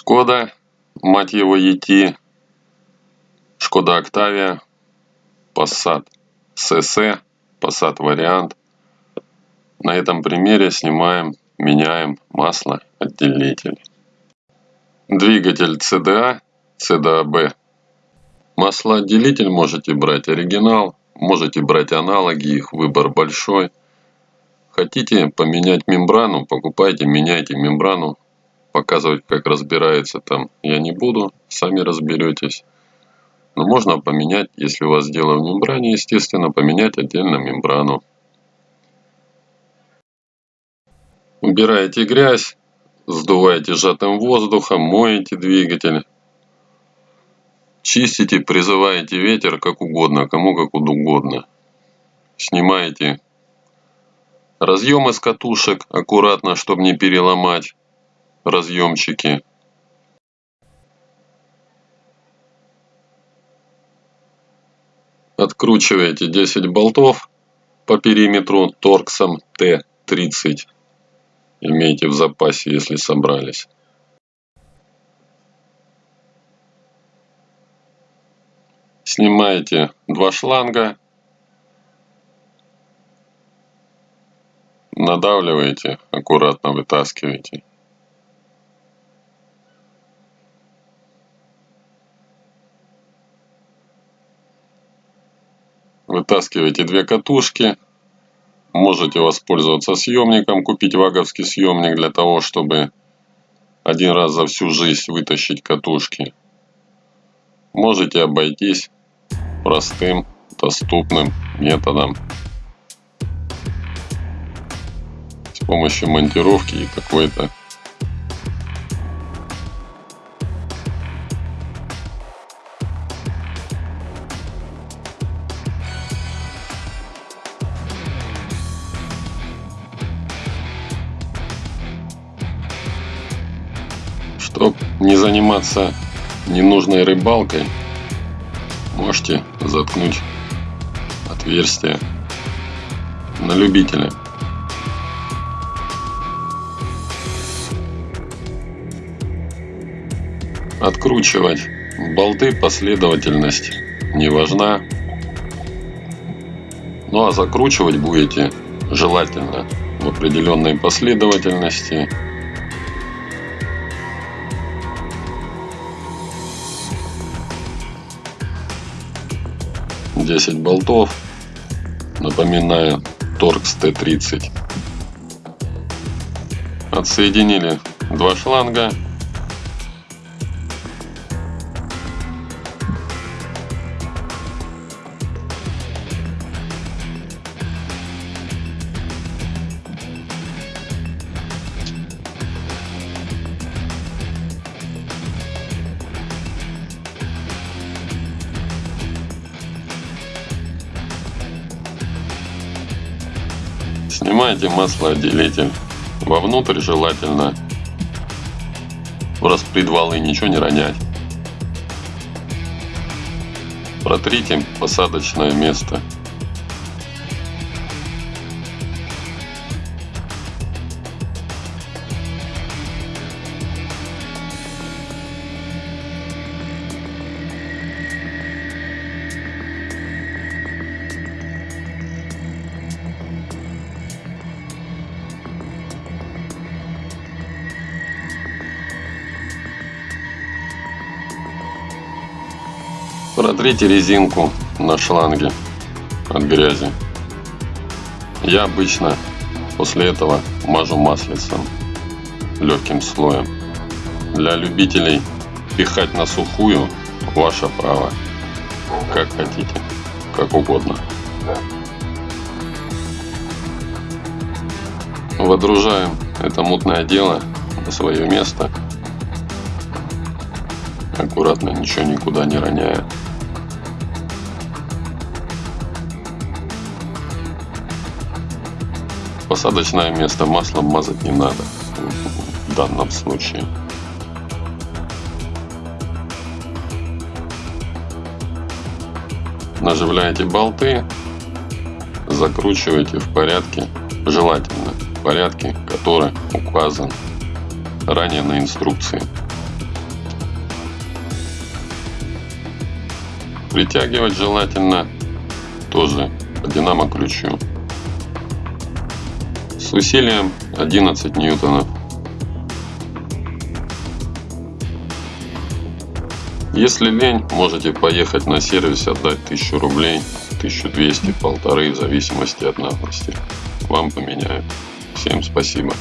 Шкода, мать его ET, Шкода Октавия, Passat CC, Passat вариант. На этом примере снимаем, меняем масло отделитель. Двигатель CDA, CDAB. Маслоотделитель можете брать оригинал, можете брать аналоги, их выбор большой. Хотите поменять мембрану, покупайте, меняйте мембрану. Показывать, как разбирается там, я не буду, сами разберетесь. Но можно поменять, если у вас дело в мембране, естественно, поменять отдельно мембрану. Убираете грязь, сдуваете сжатым воздухом, моете двигатель. Чистите, призываете ветер как угодно, кому как угодно. Снимаете разъем из катушек аккуратно, чтобы не переломать разъемчики. Откручиваете 10 болтов по периметру торксом Т30. Имейте в запасе, если собрались. Снимаете два шланга. Надавливаете, аккуратно вытаскиваете. Вытаскиваете две катушки. Можете воспользоваться съемником, купить ваговский съемник для того, чтобы один раз за всю жизнь вытащить катушки. Можете обойтись простым, доступным методом. С помощью монтировки и какой-то Чтоб не заниматься ненужной рыбалкой, можете заткнуть отверстие на любителя. Откручивать болты последовательность не важна. Ну а закручивать будете желательно в определенной последовательности 10 болтов. Напоминаю, Торкс Т-30. Отсоединили два шланга. Снимайте маслоотделитель. Вовнутрь желательно в распредвалы ничего не ронять. Протрите посадочное место. Протрите резинку на шланге от грязи. Я обычно после этого мажу маслицем легким слоем. Для любителей пихать на сухую ваше право. Как хотите, как угодно. Водружаем это мутное дело на свое место. Аккуратно, ничего никуда не роняя. посадочное место маслом мазать не надо в данном случае. Наживляете болты, закручиваете в порядке, желательно в порядке, который указан ранее на инструкции. Притягивать желательно тоже по динамо-ключу. С усилием 11 ньютонов. Если лень, можете поехать на сервис, отдать 1000 рублей, 1200, полторы, в зависимости от надобности. Вам поменяют. Всем спасибо.